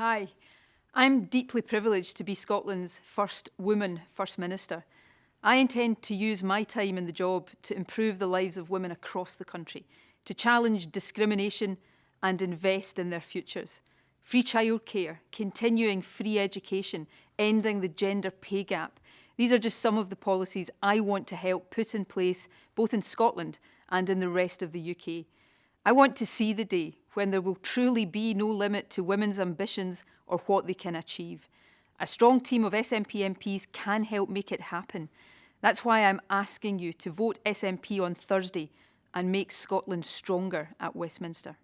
Hi. I'm deeply privileged to be Scotland's first woman First Minister. I intend to use my time in the job to improve the lives of women across the country, to challenge discrimination and invest in their futures. Free childcare, continuing free education, ending the gender pay gap. These are just some of the policies I want to help put in place both in Scotland and in the rest of the UK. I want to see the day when there will truly be no limit to women's ambitions or what they can achieve. A strong team of SNP MPs can help make it happen. That's why I'm asking you to vote SNP on Thursday and make Scotland stronger at Westminster.